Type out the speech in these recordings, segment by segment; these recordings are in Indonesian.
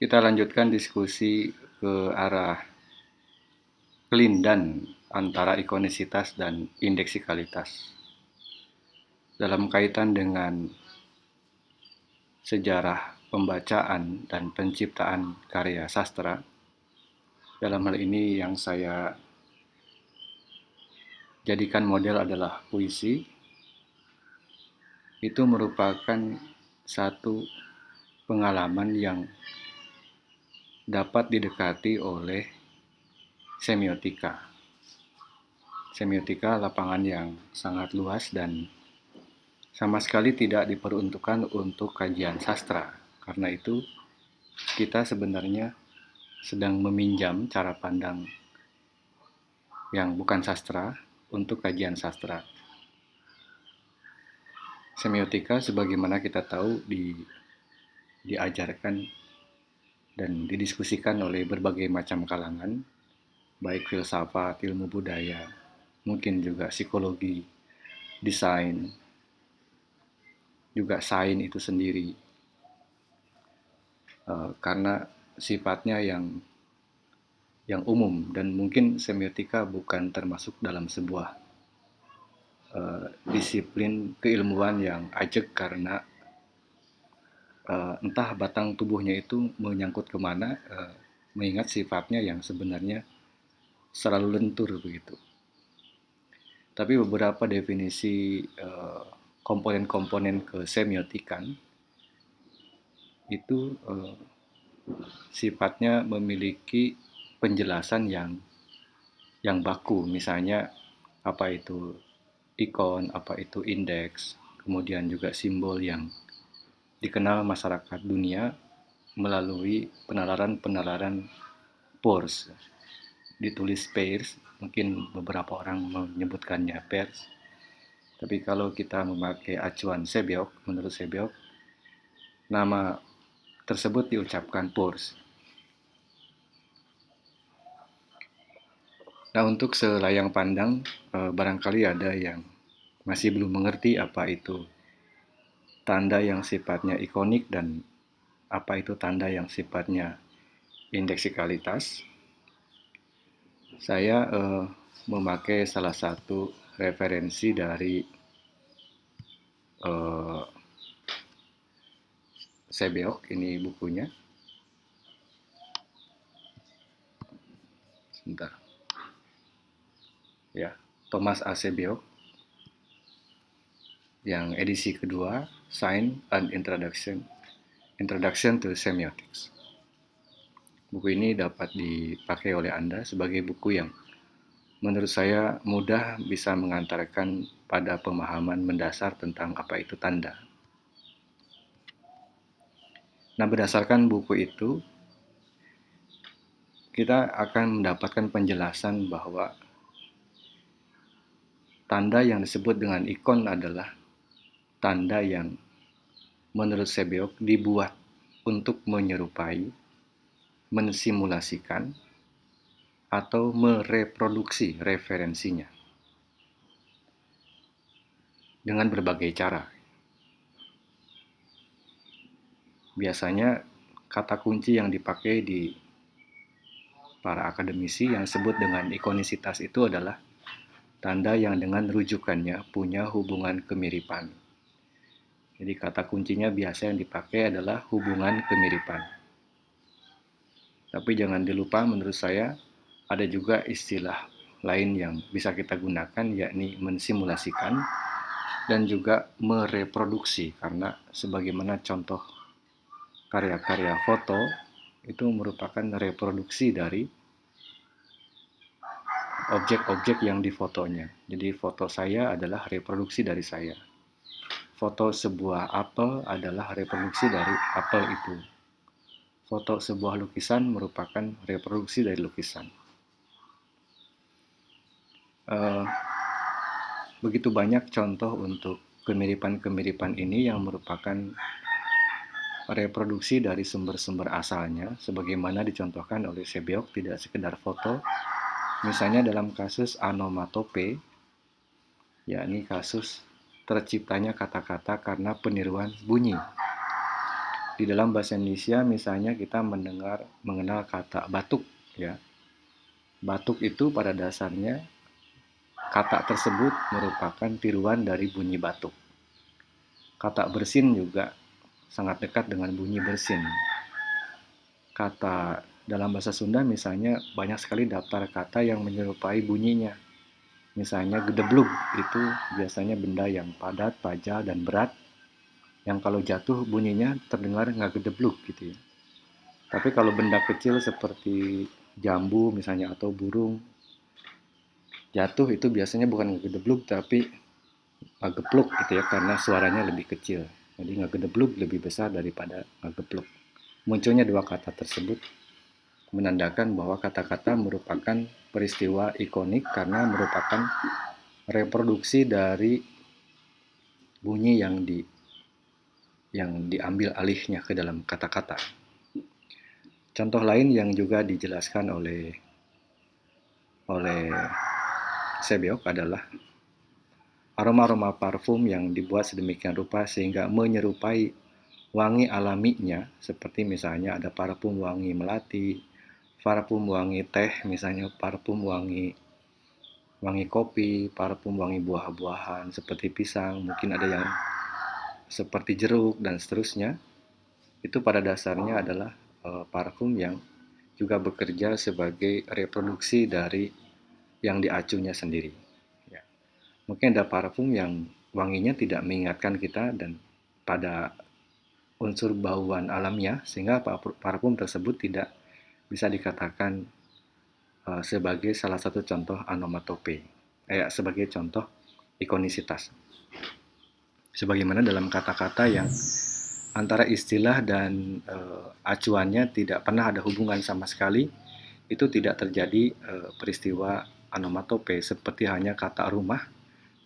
kita lanjutkan diskusi ke arah kelindan antara ikonisitas dan indeksikalitas. Dalam kaitan dengan sejarah pembacaan dan penciptaan karya sastra, dalam hal ini yang saya jadikan model adalah puisi, itu merupakan satu pengalaman yang dapat didekati oleh semiotika. Semiotika lapangan yang sangat luas dan sama sekali tidak diperuntukkan untuk kajian sastra. Karena itu, kita sebenarnya sedang meminjam cara pandang yang bukan sastra untuk kajian sastra. Semiotika sebagaimana kita tahu di, diajarkan dan didiskusikan oleh berbagai macam kalangan, baik filsafat, ilmu budaya, mungkin juga psikologi, desain, juga sains itu sendiri. Uh, karena sifatnya yang yang umum dan mungkin semiotika bukan termasuk dalam sebuah uh, disiplin keilmuan yang ajak karena uh, entah batang tubuhnya itu menyangkut ke mana, uh, mengingat sifatnya yang sebenarnya selalu lentur begitu. Tapi beberapa definisi komponen-komponen uh, kesemiotikan itu uh, sifatnya memiliki penjelasan yang yang baku, misalnya apa itu ikon, apa itu indeks, kemudian juga simbol yang dikenal masyarakat dunia melalui penalaran-penalaran pors. Ditulis pairs, mungkin beberapa orang menyebutkannya pairs. Tapi kalau kita memakai acuan Sebiok, menurut Sebiok, nama tersebut diucapkan pors. Nah, untuk selayang pandang, eh, barangkali ada yang masih belum mengerti apa itu tanda yang sifatnya ikonik dan apa itu tanda yang sifatnya indeksikalitas. Saya uh, memakai salah satu referensi dari uh, Sebeok, ini bukunya. Sebentar. Ya, Thomas A. Sebeok yang edisi kedua, Sign and Introduction, Introduction to Semiotics. Buku ini dapat dipakai oleh Anda sebagai buku yang menurut saya mudah bisa mengantarkan pada pemahaman mendasar tentang apa itu tanda. Nah, berdasarkan buku itu, kita akan mendapatkan penjelasan bahwa tanda yang disebut dengan ikon adalah tanda yang menurut Sebeok dibuat untuk menyerupai, mensimulasikan, atau mereproduksi referensinya dengan berbagai cara. Biasanya kata kunci yang dipakai di para akademisi yang disebut dengan ikonisitas itu adalah tanda yang dengan rujukannya punya hubungan kemiripan. Jadi kata kuncinya biasa yang dipakai adalah hubungan kemiripan. Tapi jangan dilupa menurut saya ada juga istilah lain yang bisa kita gunakan yakni mensimulasikan dan juga mereproduksi karena sebagaimana contoh karya-karya foto itu merupakan reproduksi dari objek-objek yang difotonya. Jadi foto saya adalah reproduksi dari saya foto sebuah apel adalah reproduksi dari apel itu. Foto sebuah lukisan merupakan reproduksi dari lukisan. Uh, begitu banyak contoh untuk kemiripan-kemiripan ini yang merupakan reproduksi dari sumber-sumber asalnya, sebagaimana dicontohkan oleh Sebiok tidak sekedar foto, misalnya dalam kasus anomatope, yakni kasus terciptanya kata-kata karena peniruan bunyi. di dalam bahasa Indonesia misalnya kita mendengar mengenal kata batuk ya. Batuk itu pada dasarnya kata tersebut merupakan tiruan dari bunyi batuk. Kata bersin juga sangat dekat dengan bunyi bersin. Kata dalam bahasa Sunda misalnya banyak sekali daftar kata yang menyerupai bunyinya. Misalnya gedeblug itu biasanya benda yang padat, pajal, dan berat yang kalau jatuh bunyinya terdengar nggak gedeblug gitu ya. Tapi kalau benda kecil seperti jambu misalnya atau burung jatuh itu biasanya bukan ngegedeblug tapi ngegepluk gitu ya karena suaranya lebih kecil. Jadi ngegedeblug lebih besar daripada ngegepluk. Munculnya dua kata tersebut menandakan bahwa kata-kata merupakan peristiwa ikonik karena merupakan reproduksi dari bunyi yang di yang diambil alihnya ke dalam kata-kata. Contoh lain yang juga dijelaskan oleh oleh Sebiok adalah aroma-aroma parfum yang dibuat sedemikian rupa sehingga menyerupai wangi alaminya seperti misalnya ada parfum wangi melati, parfum wangi teh, misalnya parfum wangi wangi kopi, parfum wangi buah-buahan seperti pisang, mungkin ada yang seperti jeruk dan seterusnya. Itu pada dasarnya adalah uh, parfum yang juga bekerja sebagai reproduksi dari yang diacunya sendiri. Ya. Mungkin ada parfum yang wanginya tidak mengingatkan kita dan pada unsur bauan alamnya sehingga parfum tersebut tidak bisa dikatakan uh, sebagai salah satu contoh anomatope, eh, sebagai contoh ikonisitas. Sebagaimana dalam kata-kata yang antara istilah dan uh, acuannya tidak pernah ada hubungan sama sekali, itu tidak terjadi uh, peristiwa anomatope seperti hanya kata rumah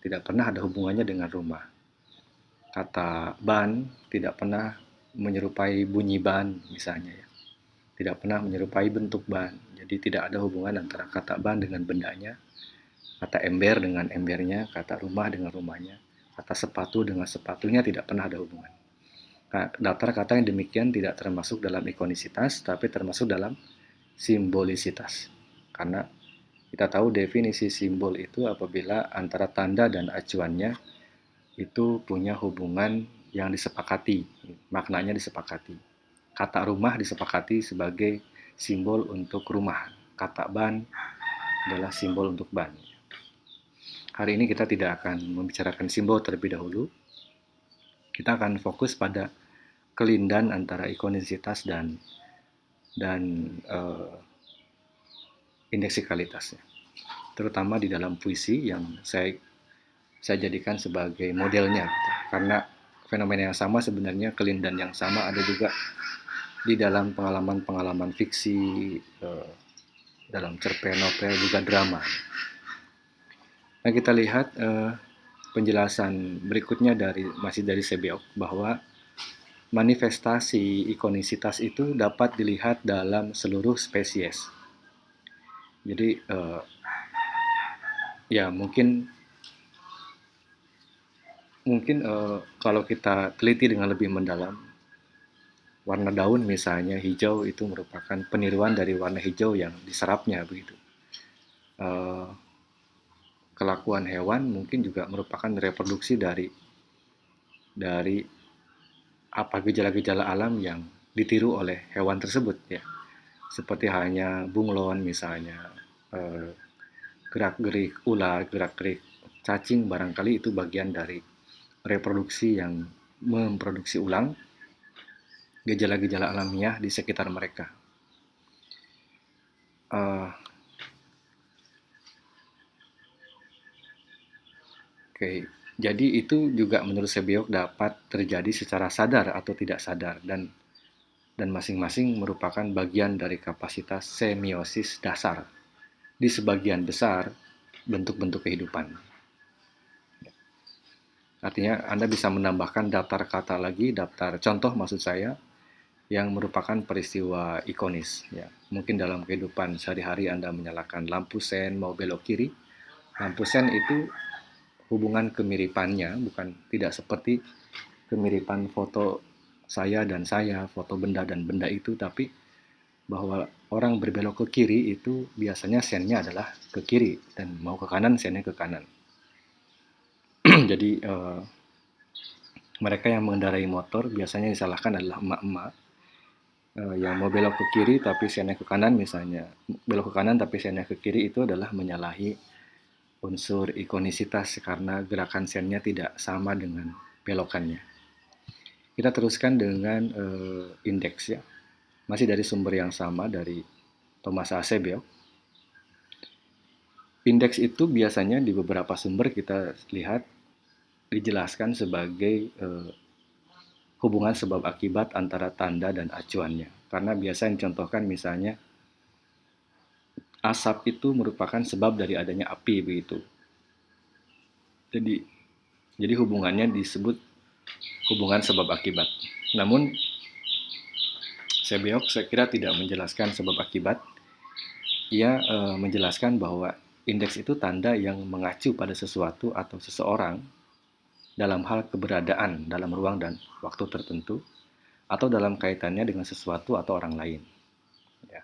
tidak pernah ada hubungannya dengan rumah. Kata ban tidak pernah menyerupai bunyi ban misalnya ya. Tidak pernah menyerupai bentuk ban. Jadi tidak ada hubungan antara kata ban dengan bendanya, kata ember dengan embernya, kata rumah dengan rumahnya, kata sepatu dengan sepatunya tidak pernah ada hubungan. Daftar kata yang demikian tidak termasuk dalam ikonisitas, tapi termasuk dalam simbolisitas. Karena kita tahu definisi simbol itu apabila antara tanda dan acuannya itu punya hubungan yang disepakati, maknanya disepakati. Kata rumah disepakati sebagai simbol untuk rumah. Kata ban adalah simbol untuk ban. Hari ini kita tidak akan membicarakan simbol terlebih dahulu. Kita akan fokus pada kelindan antara ikonisitas dan dan uh, indeksikalitasnya. Terutama di dalam puisi yang saya saya jadikan sebagai modelnya gitu. Karena fenomena yang sama sebenarnya kelindan yang sama ada juga di dalam pengalaman-pengalaman fiksi eh, dalam cerpen novel juga drama. Nah kita lihat eh, penjelasan berikutnya dari masih dari Sebiok bahwa manifestasi ikonisitas itu dapat dilihat dalam seluruh spesies jadi uh, ya mungkin mungkin uh, kalau kita teliti dengan lebih mendalam warna daun misalnya hijau itu merupakan peniruan dari warna hijau yang diserapnya begitu. Uh, kelakuan hewan mungkin juga merupakan reproduksi dari dari apa gejala-gejala alam yang ditiru oleh hewan tersebut ya. Seperti halnya bunglon misalnya eh, gerak-gerik ular, gerak-gerik cacing barangkali itu bagian dari reproduksi yang memproduksi ulang gejala-gejala alamiah di sekitar mereka. Uh, Oke, okay. jadi itu juga menurut Sebiok dapat terjadi secara sadar atau tidak sadar dan dan masing-masing merupakan bagian dari kapasitas semiosis dasar di sebagian besar bentuk-bentuk kehidupan. Artinya Anda bisa menambahkan daftar kata lagi, daftar contoh maksud saya, yang merupakan peristiwa ikonis. Ya. Mungkin dalam kehidupan sehari-hari Anda menyalakan lampu sen mau belok kiri. Lampu sen itu hubungan kemiripannya bukan tidak seperti kemiripan foto saya dan saya, foto benda dan benda itu, tapi bahwa orang berbelok ke kiri itu biasanya sennya adalah ke kiri dan mau ke kanan sennya ke kanan. Jadi uh, mereka yang mengendarai motor biasanya disalahkan adalah emak-emak uh, yang mau belok ke kiri tapi sennya ke kanan misalnya belok ke kanan tapi sennya ke kiri itu adalah menyalahi unsur ikonisitas karena gerakan sennya tidak sama dengan belokannya. Kita teruskan dengan uh, indeks ya. Masih dari sumber yang sama dari Thomas Asebio. Indeks itu biasanya di beberapa sumber kita lihat dijelaskan sebagai uh, hubungan sebab akibat antara tanda dan acuannya. Karena biasa contohkan misalnya asap itu merupakan sebab dari adanya api begitu. Jadi jadi hubungannya disebut hubungan sebab akibat. Namun Sebeok saya kira tidak menjelaskan sebab akibat. Ia e, menjelaskan bahwa indeks itu tanda yang mengacu pada sesuatu atau seseorang dalam hal keberadaan dalam ruang dan waktu tertentu atau dalam kaitannya dengan sesuatu atau orang lain. Ya.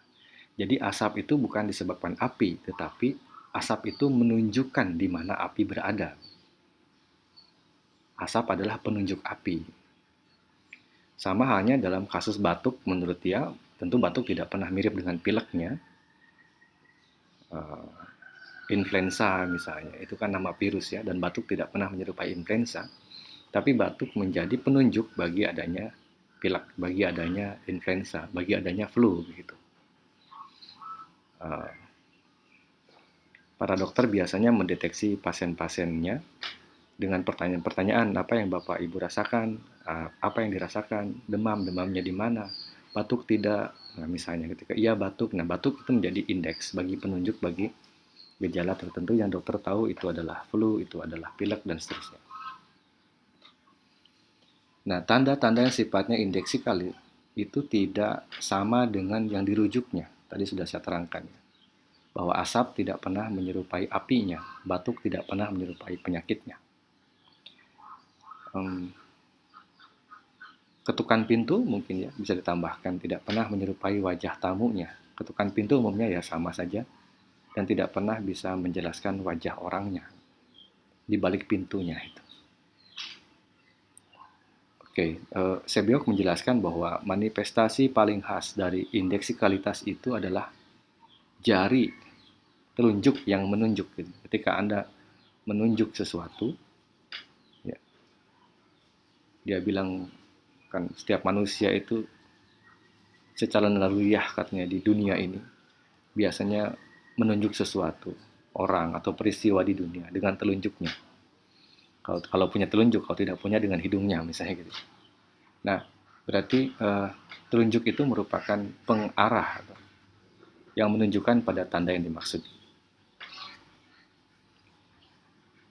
Jadi asap itu bukan disebabkan api, tetapi asap itu menunjukkan di mana api berada. Asap adalah penunjuk api. Sama halnya dalam kasus batuk, menurut dia, tentu batuk tidak pernah mirip dengan pileknya. Uh, influenza misalnya, itu kan nama virus ya, dan batuk tidak pernah menyerupai influenza. Tapi batuk menjadi penunjuk bagi adanya pilek, bagi adanya influenza, bagi adanya flu begitu. Uh, para dokter biasanya mendeteksi pasien-pasiennya dengan pertanyaan-pertanyaan apa yang Bapak Ibu rasakan, ah, apa yang dirasakan, demam, demamnya di mana, batuk tidak, nah misalnya ketika iya batuk, nah batuk itu menjadi indeks bagi penunjuk bagi gejala tertentu yang dokter tahu itu adalah flu, itu adalah pilek dan seterusnya. Nah, tanda-tanda yang sifatnya indeksikal itu tidak sama dengan yang dirujuknya. Tadi sudah saya terangkan bahwa asap tidak pernah menyerupai apinya, batuk tidak pernah menyerupai penyakitnya um, ketukan pintu mungkin ya bisa ditambahkan tidak pernah menyerupai wajah tamunya. Ketukan pintu umumnya ya sama saja dan tidak pernah bisa menjelaskan wajah orangnya di balik pintunya itu. Oke, uh, Sebiok menjelaskan bahwa manifestasi paling khas dari indeksikalitas itu adalah jari telunjuk yang menunjuk. Gitu. Ketika Anda menunjuk sesuatu, dia bilang kan setiap manusia itu secara naluriah katanya di dunia ini biasanya menunjuk sesuatu orang atau peristiwa di dunia dengan telunjuknya kalau kalau punya telunjuk kalau tidak punya dengan hidungnya misalnya gitu nah berarti uh, telunjuk itu merupakan pengarah yang menunjukkan pada tanda yang dimaksud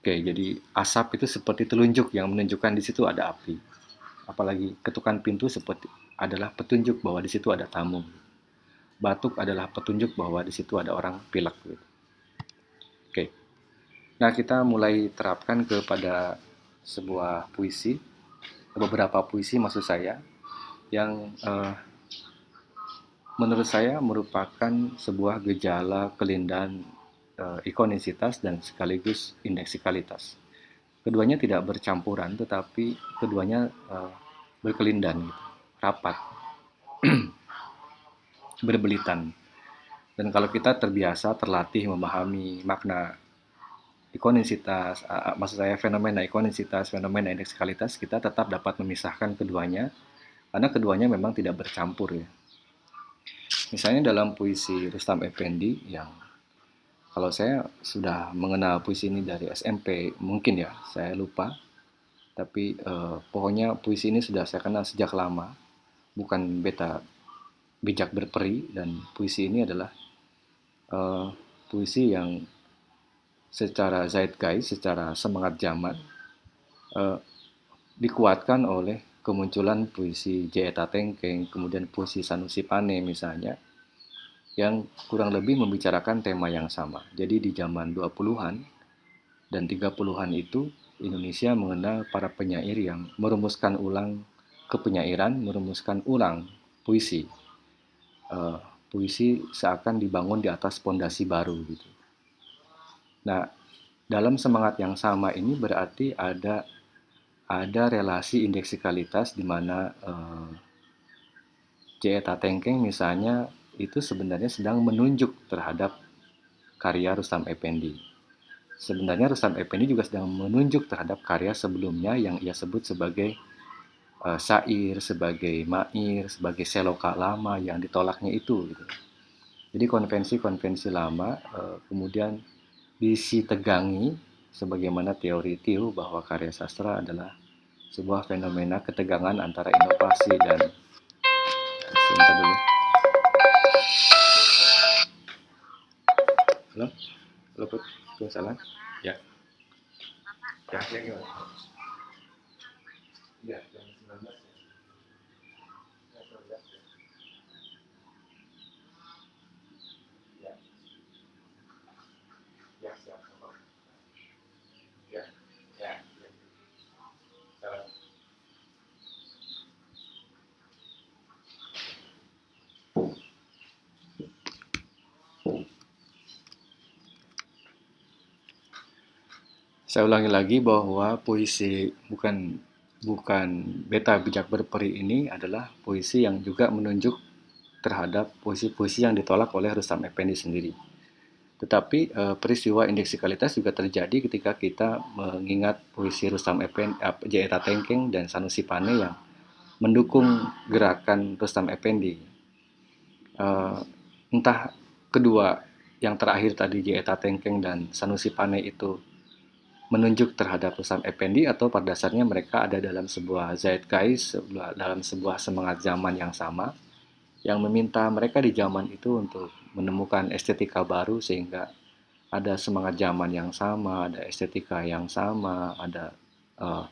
Oke, jadi asap itu seperti telunjuk yang menunjukkan di situ ada api. Apalagi ketukan pintu seperti adalah petunjuk bahwa di situ ada tamu. Batuk adalah petunjuk bahwa di situ ada orang pilek. Gitu. Oke. Nah, kita mulai terapkan kepada sebuah puisi, beberapa puisi maksud saya, yang uh, menurut saya merupakan sebuah gejala kelindahan uh, ikonisitas dan sekaligus indeksikalitas. Keduanya tidak bercampuran, tetapi keduanya uh, berkelindan, gitu, rapat, berbelitan. Dan kalau kita terbiasa, terlatih memahami makna ikonisitas, maksud saya fenomena ikonisitas, fenomena indeksikalitas, kita tetap dapat memisahkan keduanya, karena keduanya memang tidak bercampur ya. Misalnya dalam puisi Rustam Effendi yang kalau saya sudah mengenal puisi ini dari SMP, mungkin ya, saya lupa. Tapi uh, pokoknya puisi ini sudah saya kenal sejak lama, bukan beta bijak berperi dan puisi ini adalah uh, puisi yang secara zeitgeist, secara semangat zaman uh, dikuatkan oleh kemunculan puisi J. Eta Tengkeng, kemudian puisi Sanusi Pane misalnya, yang kurang lebih membicarakan tema yang sama. Jadi di zaman 20-an dan 30-an itu Indonesia mengenal para penyair yang merumuskan ulang kepenyairan merumuskan ulang puisi. Uh, puisi seakan dibangun di atas pondasi baru gitu. Nah, dalam semangat yang sama ini berarti ada ada relasi indeksikalitas di mana uh, J.E.T. Tengkeng misalnya itu sebenarnya sedang menunjuk terhadap karya Rustam Effendi. Sebenarnya Rustam Effendi juga sedang menunjuk terhadap karya sebelumnya yang ia sebut sebagai uh, syair, sebagai mair, sebagai seloka lama yang ditolaknya itu. Gitu. Jadi konvensi-konvensi lama uh, kemudian disitegangi sebagaimana teori Tiu bahwa karya sastra adalah sebuah fenomena ketegangan antara inovasi dan sebentar dulu. Halo? Halo Put, salah? Ya. Ya, ya gimana? Ya, jam 19 ya. Ya, Ya, siap. Ya, ya. ya. Saya ulangi lagi bahwa puisi bukan bukan beta bijak berperi ini adalah puisi yang juga menunjuk terhadap puisi-puisi yang ditolak oleh Rustam Effendi sendiri. Tetapi e, peristiwa indeksikalitas juga terjadi ketika kita mengingat puisi Rustam Effendi, eh, J.E.T. Tengkeng dan Sanusi Pane yang mendukung gerakan Rustam Effendi. E, entah kedua yang terakhir tadi J.E.T. Tengkeng dan Sanusi Pane itu menunjuk terhadap Rustam Effendi atau pada dasarnya mereka ada dalam sebuah zeitgeist, dalam sebuah semangat zaman yang sama yang meminta mereka di zaman itu untuk menemukan estetika baru sehingga ada semangat zaman yang sama, ada estetika yang sama, ada uh,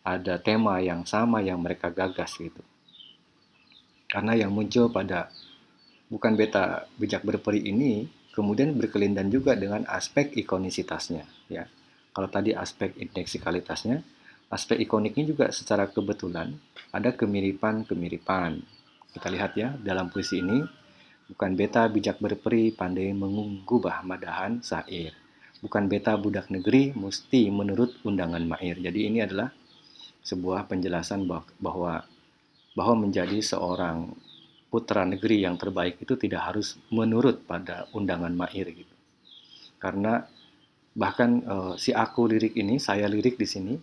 ada tema yang sama yang mereka gagas gitu. Karena yang muncul pada bukan beta bijak berperi ini kemudian berkelindan juga dengan aspek ikonisitasnya ya kalau tadi aspek indeksikalitasnya, aspek ikoniknya juga secara kebetulan ada kemiripan-kemiripan. Kita lihat ya, dalam puisi ini, bukan beta bijak berperi pandai mengubah madahan sair. Bukan beta budak negeri mesti menurut undangan mair. Jadi ini adalah sebuah penjelasan bahwa bahwa menjadi seorang putra negeri yang terbaik itu tidak harus menurut pada undangan mair gitu. Karena bahkan uh, si aku lirik ini, saya lirik di sini,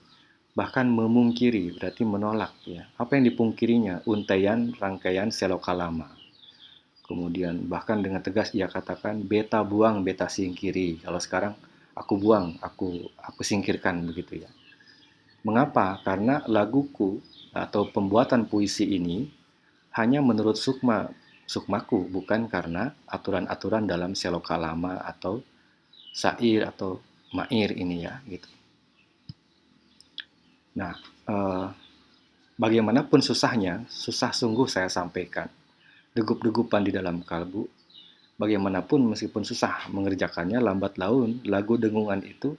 bahkan memungkiri, berarti menolak ya. Apa yang dipungkirinya? Untaian rangkaian selokalama. Kemudian bahkan dengan tegas ia katakan beta buang, beta singkiri. Kalau sekarang aku buang, aku aku singkirkan begitu ya. Mengapa? Karena laguku atau pembuatan puisi ini hanya menurut sukma sukmaku, bukan karena aturan-aturan dalam selokalama atau syair atau mair ini ya gitu. Nah, eh, bagaimanapun susahnya, susah sungguh saya sampaikan. Degup-degupan di dalam kalbu, bagaimanapun meskipun susah mengerjakannya, lambat laun lagu dengungan itu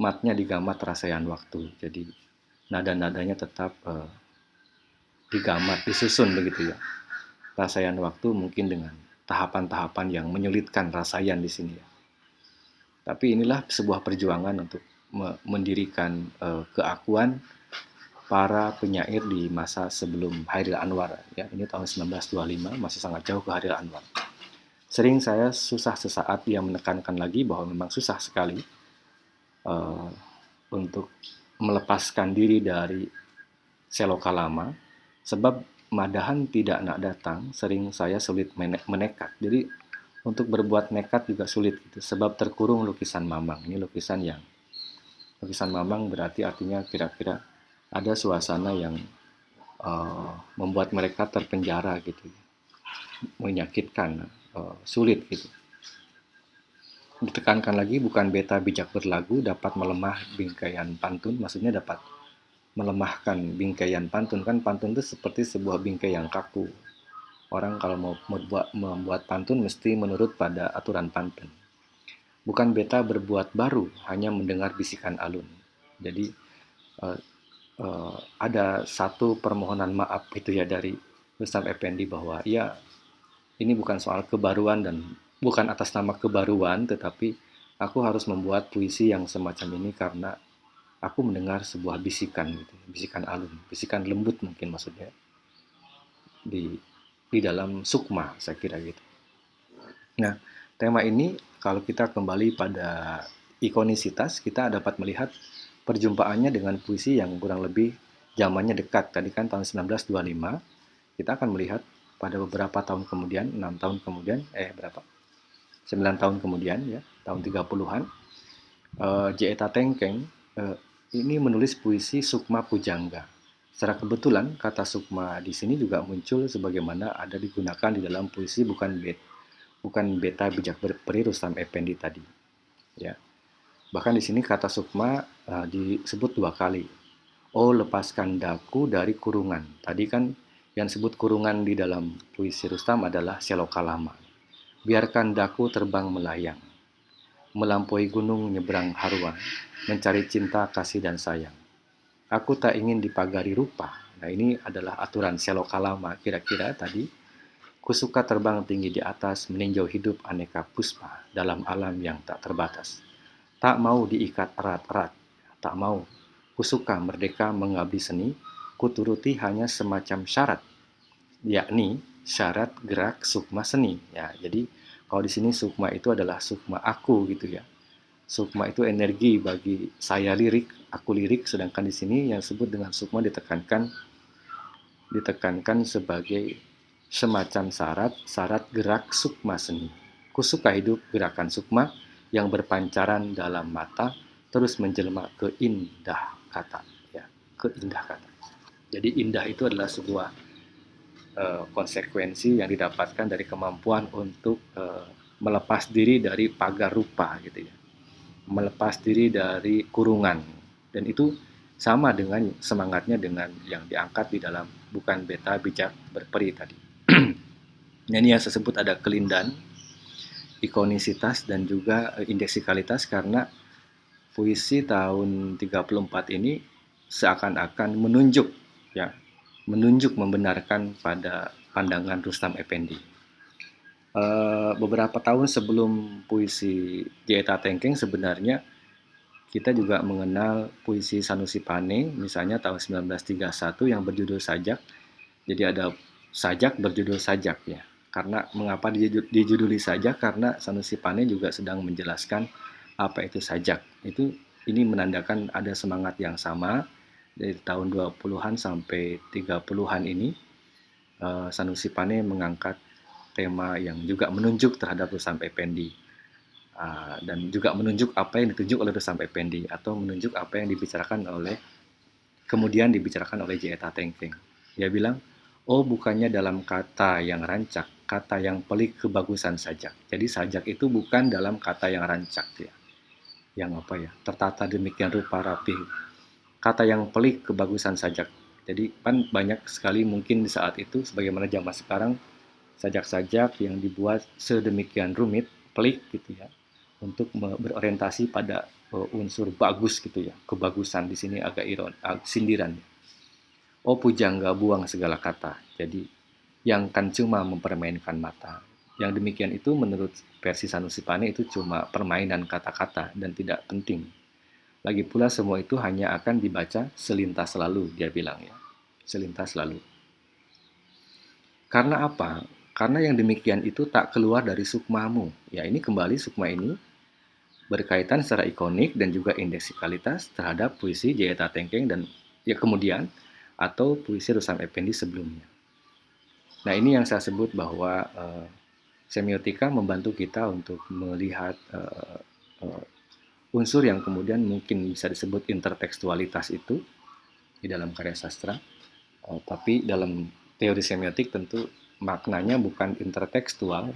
matnya digamat rasaian waktu. Jadi nada-nadanya tetap eh, digamat, disusun begitu ya. Rasaian waktu mungkin dengan tahapan-tahapan yang menyulitkan rasaian di sini ya. Tapi inilah sebuah perjuangan untuk mendirikan uh, keakuan para penyair di masa sebelum Hairil Anwar. Ya, ini tahun 1925 masih sangat jauh ke Hairil Anwar. Sering saya susah sesaat dia menekankan lagi bahwa memang susah sekali uh, untuk melepaskan diri dari seloka lama sebab madahan tidak nak datang sering saya sulit menekat. Jadi untuk berbuat nekat juga sulit gitu, sebab terkurung lukisan Mamang. Ini lukisan yang lukisan Mamang berarti artinya kira-kira ada suasana yang uh, membuat mereka terpenjara gitu, menyakitkan, uh, sulit gitu. Ditekankan lagi bukan beta bijak berlagu dapat melemah bingkaian pantun, maksudnya dapat melemahkan bingkaian pantun. Kan pantun itu seperti sebuah bingkai yang kaku Orang kalau mau membuat, membuat pantun mesti menurut pada aturan pantun. Bukan beta berbuat baru, hanya mendengar bisikan alun. Jadi, uh, uh, ada satu permohonan maaf itu ya dari Rustam Effendi bahwa ya ini bukan soal kebaruan dan bukan atas nama kebaruan tetapi aku harus membuat puisi yang semacam ini karena aku mendengar sebuah bisikan gitu, bisikan alun, bisikan lembut mungkin maksudnya di di dalam sukma saya kira gitu. Nah, tema ini kalau kita kembali pada ikonisitas, kita dapat melihat perjumpaannya dengan puisi yang kurang lebih zamannya dekat. Tadi kan tahun 1925, kita akan melihat pada beberapa tahun kemudian, enam tahun kemudian, eh berapa? 9 tahun kemudian ya, tahun 30-an, uh, J.E.T. Tengkeng uh, ini menulis puisi Sukma Pujangga. Secara kebetulan kata Sukma di sini juga muncul sebagaimana ada digunakan di dalam puisi bukan bet, bukan beta bijak berperi Rustam Effendi tadi. Ya. Bahkan di sini kata Sukma uh, disebut dua kali. Oh lepaskan daku dari kurungan. Tadi kan yang disebut kurungan di dalam puisi Rustam adalah seloka lama. Biarkan daku terbang melayang, melampaui gunung nyebrang haruan, mencari cinta, kasih, dan sayang. Aku tak ingin dipagari rupa. Nah ini adalah aturan seloka lama kira-kira tadi. Kusuka terbang tinggi di atas, meninjau hidup aneka puspa dalam alam yang tak terbatas. Tak mau diikat erat-erat, tak mau. Kusuka merdeka mengabdi seni, kuturuti hanya semacam syarat, yakni syarat gerak sukma seni. Ya, jadi kalau di sini sukma itu adalah sukma aku gitu ya. Sukma itu energi bagi saya lirik, aku lirik, sedangkan di sini yang disebut dengan sukma ditekankan ditekankan sebagai semacam syarat, syarat gerak sukma seni. Kusuka hidup gerakan sukma yang berpancaran dalam mata terus menjelma ke indah kata ya ke indah kata. Jadi indah itu adalah sebuah uh, konsekuensi yang didapatkan dari kemampuan untuk uh, melepas diri dari pagar rupa gitu ya. Melepas diri dari kurungan dan itu sama dengan semangatnya dengan yang diangkat di dalam bukan beta bijak berperi tadi. nah, ini yang saya sebut ada kelindan, ikonisitas dan juga eh, indeksikalitas karena puisi tahun 34 ini seakan-akan menunjuk ya menunjuk membenarkan pada pandangan Rustam Effendi. Uh, beberapa tahun sebelum puisi Jeta Tengkeng sebenarnya kita juga mengenal puisi Sanusi Pane misalnya tahun 1931 yang berjudul Sajak. Jadi ada Sajak berjudul Sajak ya. Karena mengapa dijuduli Sajak karena Sanusi Pane juga sedang menjelaskan apa itu Sajak. Itu ini menandakan ada semangat yang sama dari tahun 20-an sampai 30-an ini uh, Sanusi Pane mengangkat tema yang juga menunjuk terhadap Rustam Effendi uh, dan juga menunjuk apa yang ditunjuk oleh Rustam Effendi atau menunjuk apa yang dibicarakan oleh kemudian dibicarakan oleh J.E.T. Tengking. Dia bilang, oh bukannya dalam kata yang rancak, kata yang pelik kebagusan sajak. Jadi sajak itu bukan dalam kata yang rancak ya. Yang apa ya, tertata demikian rupa rapi kata yang pelik kebagusan sajak. Jadi kan banyak sekali mungkin di saat itu sebagaimana zaman sekarang sajak-sajak yang dibuat sedemikian rumit, pelik gitu ya, untuk berorientasi pada uh, unsur bagus gitu ya. Kebagusan di sini agak iron, agak sindiran. Oh pujangga buang segala kata. Jadi yang kan cuma mempermainkan mata. Yang demikian itu menurut versi Sanusi Pane itu cuma permainan kata-kata dan tidak penting lagi pula semua itu hanya akan dibaca selintas lalu, dia bilang ya. Selintas lalu. Karena apa? Karena yang demikian itu tak keluar dari sukmamu. Ya ini kembali sukma ini berkaitan secara ikonik dan juga indeksikalitas terhadap puisi Jayata Tengkeng dan ya kemudian atau puisi Rusam Effendi sebelumnya. Nah ini yang saya sebut bahwa uh, semiotika membantu kita untuk melihat uh, uh, unsur yang kemudian mungkin bisa disebut intertekstualitas itu di dalam karya sastra, tapi dalam teori semiotik tentu maknanya bukan intertekstual.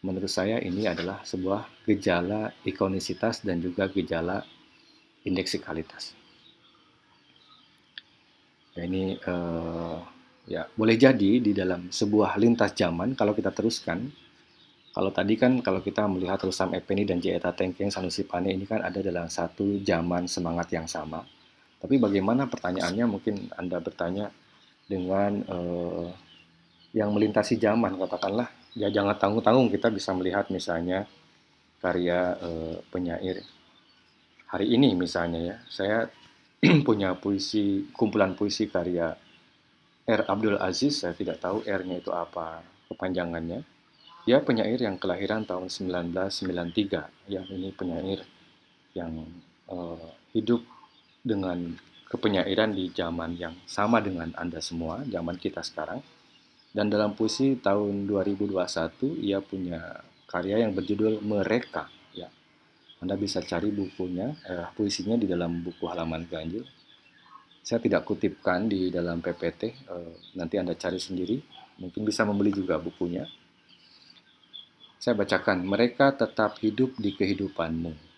Menurut saya ini adalah sebuah gejala ikonisitas dan juga gejala indeksikalitas. Ya, ini uh, ya boleh jadi di dalam sebuah lintas zaman kalau kita teruskan kalau tadi kan kalau kita melihat Rustam Effendi dan J.E.T. Tengkeng Sanusi Pane ini kan ada dalam satu zaman semangat yang sama. Tapi bagaimana pertanyaannya mungkin Anda bertanya dengan uh, yang melintasi zaman katakanlah ya jangan tanggung-tanggung kita bisa melihat misalnya karya uh, penyair hari ini misalnya ya saya punya puisi kumpulan puisi karya R. Abdul Aziz saya tidak tahu R-nya itu apa kepanjangannya dia penyair yang kelahiran tahun 1993 yang ini penyair yang uh, hidup dengan kepenyairan di zaman yang sama dengan Anda semua, zaman kita sekarang. Dan dalam puisi tahun 2021 ia punya karya yang berjudul Mereka. Ya, Anda bisa cari bukunya, eh, puisinya di dalam buku halaman ganjil. Saya tidak kutipkan di dalam PPT, eh, nanti Anda cari sendiri. Mungkin bisa membeli juga bukunya. Saya bacakan, mereka tetap hidup di kehidupanmu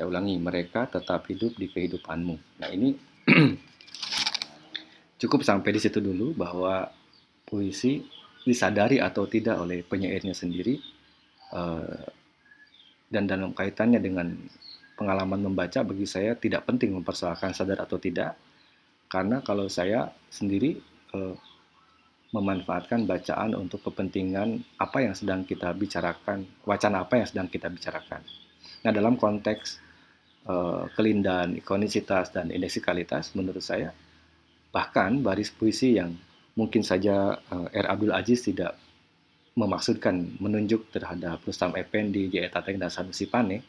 saya ulangi, mereka tetap hidup di kehidupanmu. Nah ini cukup sampai di situ dulu bahwa puisi disadari atau tidak oleh penyairnya sendiri uh, dan dalam kaitannya dengan pengalaman membaca bagi saya tidak penting mempersoalkan sadar atau tidak karena kalau saya sendiri uh, memanfaatkan bacaan untuk kepentingan apa yang sedang kita bicarakan, wacana apa yang sedang kita bicarakan. Nah, dalam konteks uh, kelindahan, ikonisitas, dan indeksikalitas, menurut saya, bahkan baris puisi yang mungkin saja uh, R. Abdul Aziz tidak memaksudkan menunjuk terhadap Rustam Effendi, J.E. Tateng, dan Sanusi Pane,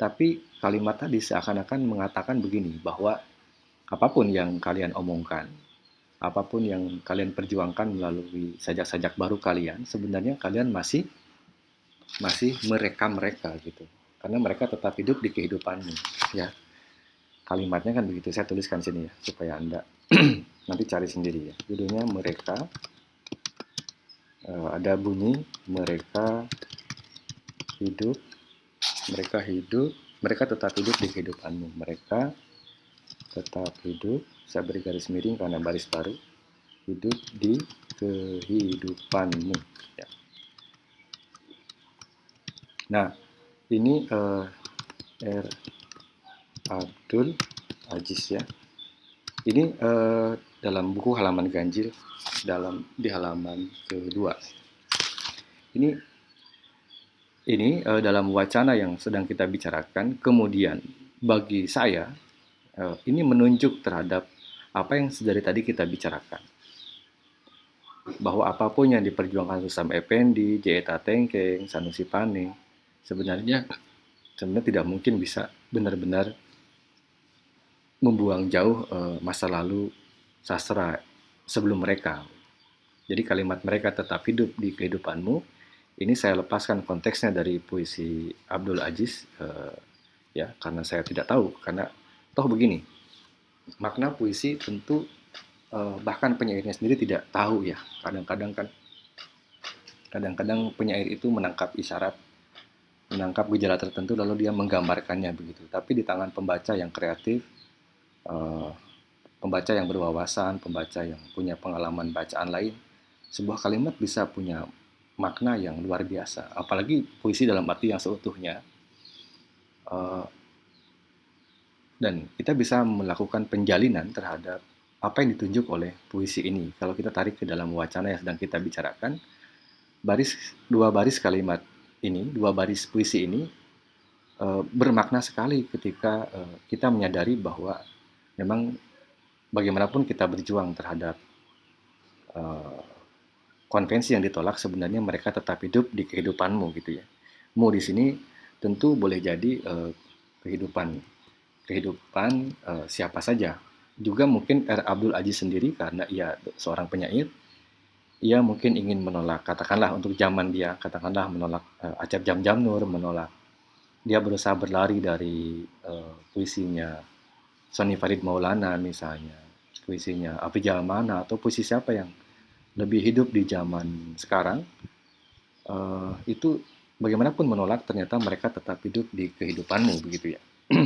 tapi kalimat tadi seakan-akan mengatakan begini, bahwa apa pun yang kalian omongkan, apa pun yang kalian perjuangkan melalui sajak-sajak baru kalian, sebenarnya kalian masih masih mereka mereka gitu karena mereka tetap hidup di kehidupanmu ya kalimatnya kan begitu. Saya tuliskan sini ya supaya anda nanti cari sendiri ya. Judulnya mereka. Uh, ada bunyi mereka hidup. Mereka hidup. Mereka tetap hidup di kehidupanmu. Mereka tetap hidup. Saya beri garis miring karena baris baru. Hidup di kehidupanmu. Ya. nah ini uh, R Abdul Aziz ya ini uh, dalam buku halaman ganjil dalam di halaman kedua ini ini uh, dalam wacana yang sedang kita bicarakan kemudian bagi saya uh, ini menunjuk terhadap apa yang dari tadi kita bicarakan bahwa apa pun yang diperjuangkan Susam Effendi, J.E.T. Tengkeng, Sanusi Pane, sebenarnya sebenarnya tidak mungkin bisa benar-benar membuang jauh uh, masa lalu sastra sebelum mereka. Jadi kalimat mereka tetap hidup di kehidupanmu. Ini saya lepaskan konteksnya dari puisi Abdul Aziz uh, ya karena saya tidak tahu karena toh begini makna puisi tentu uh, bahkan penyairnya sendiri tidak tahu ya kadang-kadang kan kadang-kadang penyair itu menangkap isyarat menangkap gejala tertentu lalu dia menggambarkannya begitu. Tapi di tangan pembaca yang kreatif, uh, pembaca yang berwawasan, pembaca yang punya pengalaman bacaan lain, sebuah kalimat bisa punya makna yang luar biasa. Apalagi puisi dalam arti yang seutuhnya. Uh, dan kita bisa melakukan penjalinan terhadap apa yang ditunjuk oleh puisi ini. Kalau kita tarik ke dalam wacana yang sedang kita bicarakan, baris dua baris kalimat ini, dua baris puisi ini uh, bermakna sekali ketika kita menyadari bahwa memang bagaimanapun kita berjuang terhadap uh, konvensi yang ditolak sebenarnya mereka tetap hidup di kehidupanmu gitu ya. Mu di sini tentu boleh jadi uh, kehidupan kehidupan uh, siapa saja. Juga mungkin R. Abdul Aziz sendiri karena ia seorang penyair ia mungkin ingin menolak, katakanlah untuk zaman dia, katakanlah menolak uh, Acap Jam Jam Nur, menolak. Dia berusaha berlari dari uh, puisinya Sony Farid Maulana misalnya, puisinya Api Jalmana, atau puisi siapa yang lebih hidup di zaman sekarang, uh, itu bagaimanapun menolak, ternyata mereka tetap hidup di kehidupanmu, begitu ya.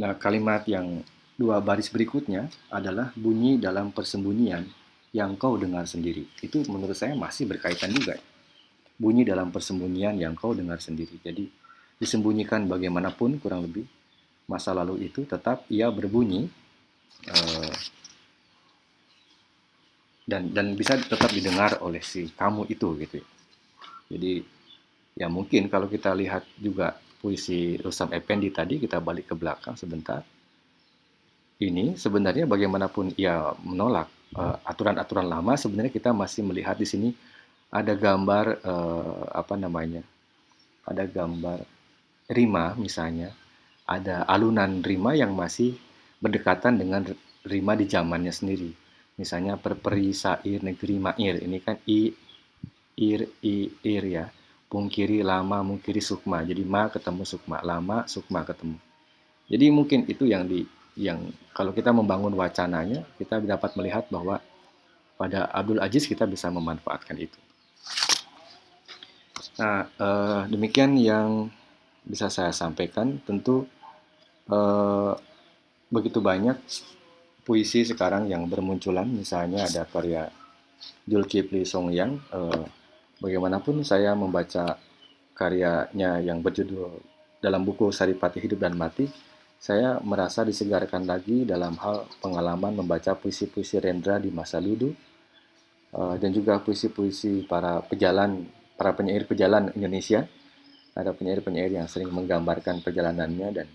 nah, kalimat yang Dua baris berikutnya adalah bunyi dalam persembunyian yang kau dengar sendiri. Itu menurut saya masih berkaitan juga. Bunyi dalam persembunyian yang kau dengar sendiri. Jadi disembunyikan bagaimanapun kurang lebih masa lalu itu tetap ia berbunyi uh, dan dan bisa tetap didengar oleh si kamu itu gitu. Jadi ya mungkin kalau kita lihat juga puisi Rustam Effendi tadi kita balik ke belakang sebentar. Ini sebenarnya bagaimanapun ia menolak uh, aturan-aturan uh, lama sebenarnya kita masih melihat di sini ada gambar uh, apa namanya? Ada gambar rima misalnya, ada alunan rima yang masih berdekatan dengan rima di zamannya sendiri. Misalnya perperi sair negeri mair. Ini kan i ir i ir ya. Pungkiri lama mungkiri sukma. Jadi ma ketemu sukma lama sukma ketemu. Jadi mungkin itu yang di yang kalau kita membangun wacananya kita dapat melihat bahwa pada Abdul Aziz kita bisa memanfaatkan itu. Nah eh, demikian yang bisa saya sampaikan. Tentu eh, begitu banyak puisi sekarang yang bermunculan, misalnya ada karya Zulkifli Songyang. Eh, bagaimanapun saya membaca karyanya yang berjudul dalam buku Saripati Hidup dan Mati, saya merasa disegarkan lagi dalam hal pengalaman membaca puisi-puisi Rendra di masa ludu eh, dan juga puisi-puisi para pejalan, para penyair pejalan Indonesia. Ada penyair-penyair yang sering menggambarkan perjalanannya dan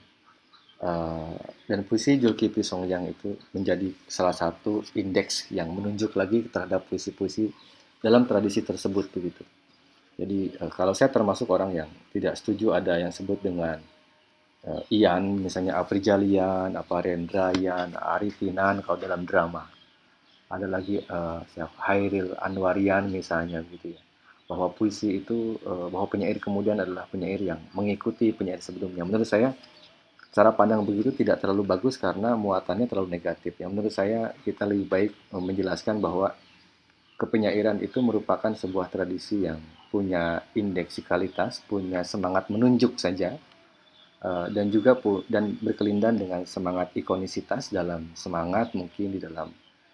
Uh, dan puisi Zulkifli Songyang itu menjadi salah satu indeks yang menunjuk lagi terhadap puisi-puisi dalam tradisi tersebut begitu. Jadi uh, kalau saya termasuk orang yang tidak setuju ada yang sebut dengan uh, Ian, misalnya Afrijalian, apa Rendrayan, Arifinan kalau dalam drama. Ada lagi uh, Hairil Anwarian misalnya gitu ya. Bahwa puisi itu, uh, bahwa penyair kemudian adalah penyair yang mengikuti penyair sebelumnya. Menurut saya cara pandang begitu tidak terlalu bagus karena muatannya terlalu negatif. Yang menurut saya kita lebih baik menjelaskan bahwa kepenyairan itu merupakan sebuah tradisi yang punya indeksikalitas, punya semangat menunjuk saja, uh, dan juga dan berkelindan dengan semangat ikonisitas dalam semangat mungkin di dalam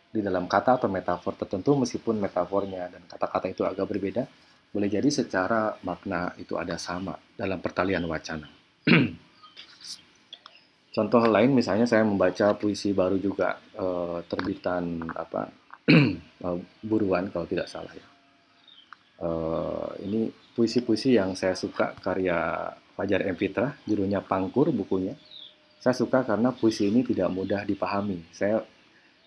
di dalam kata atau metafor tertentu meskipun metafornya dan kata-kata itu agak berbeda, boleh jadi secara makna itu ada sama dalam pertalian wacana. Contoh lain misalnya saya membaca puisi baru juga uh, terbitan apa uh, buruan kalau tidak salah ya. Uh, ini puisi-puisi yang saya suka karya Fajar M. Fitra, judulnya Pangkur bukunya. Saya suka karena puisi ini tidak mudah dipahami. Saya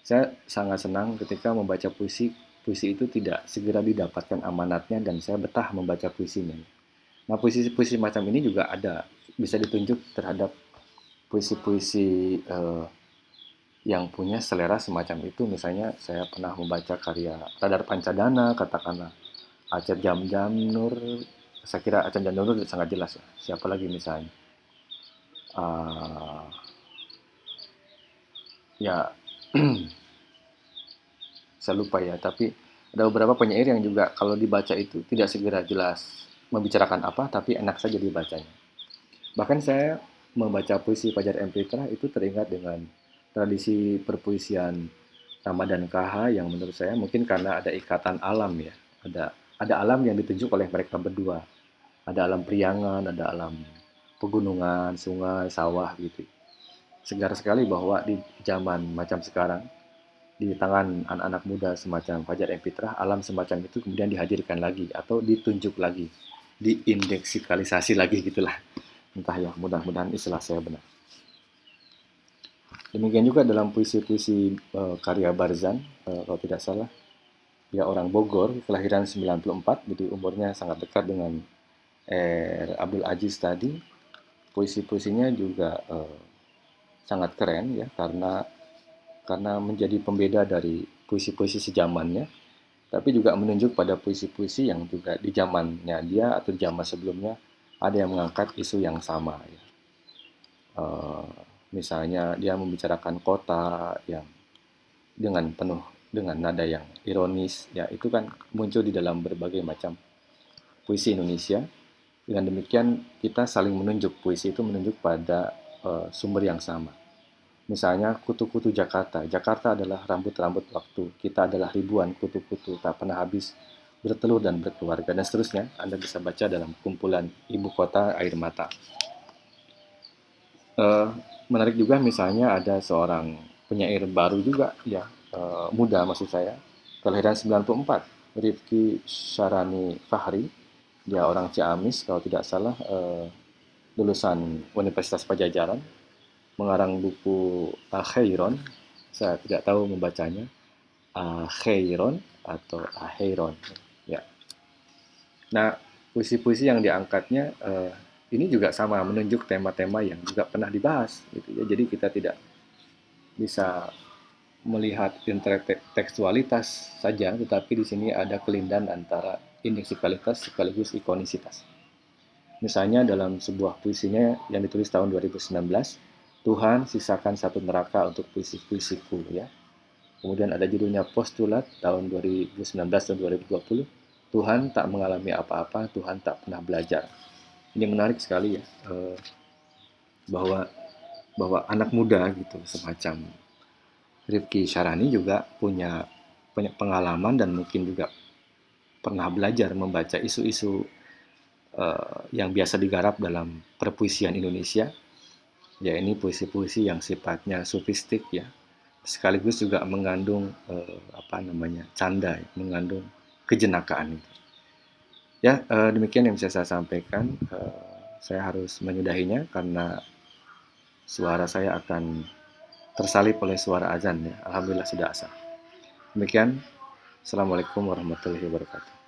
saya sangat senang ketika membaca puisi puisi itu tidak segera didapatkan amanatnya dan saya betah membaca puisinya. Nah puisi-puisi macam ini juga ada bisa ditunjuk terhadap puisi-puisi uh, yang punya selera semacam itu. Misalnya saya pernah membaca karya Radar Pancadana, katakanlah Aceh Jam Jam Nur. Saya kira Aceh Jam Jam Nur sangat jelas. Ya. Siapa lagi misalnya? Uh, ya, saya lupa ya. Tapi ada beberapa penyair yang juga kalau dibaca itu tidak segera jelas membicarakan apa, tapi enak saja dibacanya. Bahkan saya membaca puisi Fajar M. Fitra itu teringat dengan tradisi perpuisian Ramadan KH yang menurut saya mungkin karena ada ikatan alam ya. Ada ada alam yang ditunjuk oleh mereka berdua. Ada alam priangan, ada alam pegunungan, sungai, sawah gitu. Segar sekali bahwa di zaman macam sekarang di tangan anak-anak muda semacam Fajar M. Fitra, alam semacam itu kemudian dihadirkan lagi atau ditunjuk lagi, diindeksikalisasi lagi gitulah entah ya mudah-mudahan istilah saya benar. Demikian juga dalam puisi-puisi uh, karya Barzan uh, kalau tidak salah dia orang Bogor kelahiran 94 jadi umurnya sangat dekat dengan Er Abdul Aziz tadi. Puisi-puisinya juga uh, sangat keren ya karena karena menjadi pembeda dari puisi-puisi sejamannya tapi juga menunjuk pada puisi-puisi yang juga di zamannya dia atau zaman sebelumnya ada yang mengangkat isu yang sama ya. Uh, misalnya dia membicarakan kota yang dengan penuh dengan nada yang ironis ya itu kan muncul di dalam berbagai macam puisi Indonesia. Dengan demikian kita saling menunjuk. Puisi itu menunjuk pada uh, sumber yang sama. Misalnya kutu-kutu Jakarta. Jakarta adalah rambut-rambut waktu. Kita adalah ribuan kutu-kutu. Tak pernah habis bertelur dan berkeluarga. Dan seterusnya Anda bisa baca dalam kumpulan Ibu Kota Air Mata. uh, menarik juga misalnya ada seorang penyair baru juga ya uh, muda maksud saya. Kelahiran 94 Rifki Syarani Fahri. Dia orang Ciamis kalau tidak salah uh, lulusan Universitas Pajajaran. Mengarang buku Akhairon saya tidak tahu membacanya. Akhairon atau Akhairon ya nah puisi-puisi yang diangkatnya uh, ini juga sama menunjuk tema-tema yang juga pernah dibahas gitu ya. Jadi kita tidak bisa melihat intertekstualitas saja tetapi di sini ada kelindahan antara indeksikalitas sekaligus ikonisitas. Misalnya dalam sebuah puisinya yang ditulis tahun 2019 Tuhan sisakan satu neraka untuk puisi-puisiku ya. Kemudian ada judulnya postulat tahun 2019 dan 2020 Tuhan tak mengalami apa-apa Tuhan tak pernah belajar. Ini menarik sekali ya uh, bahwa bahwa anak muda gitu semacam Rifki Syarani juga punya banyak pengalaman dan mungkin juga pernah belajar membaca isu-isu uh, yang biasa digarap dalam perpuisian Indonesia. Ya ini puisi-puisi yang sifatnya sofistik ya. Sekaligus juga mengandung uh, apa namanya canda mengandung kejenakaan itu Ya, uh, demikian yang bisa saya sampaikan. Uh, saya harus menyudahinya karena suara saya akan tersalip oleh suara azan ya. Alhamdulillah sudah asal. Demikian. Assalamualaikum warahmatullahi wabarakatuh.